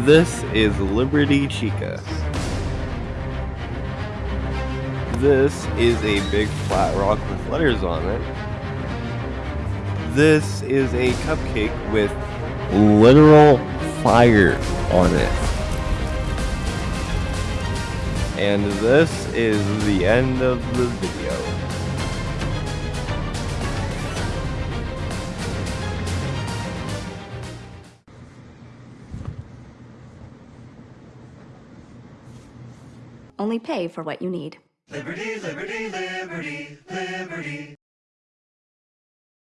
This is Liberty Chica. This is a big flat rock with letters on it. This is a cupcake with literal fire on it. And this is the end of the video. Only pay for what you need. Liberty, liberty, liberty, liberty.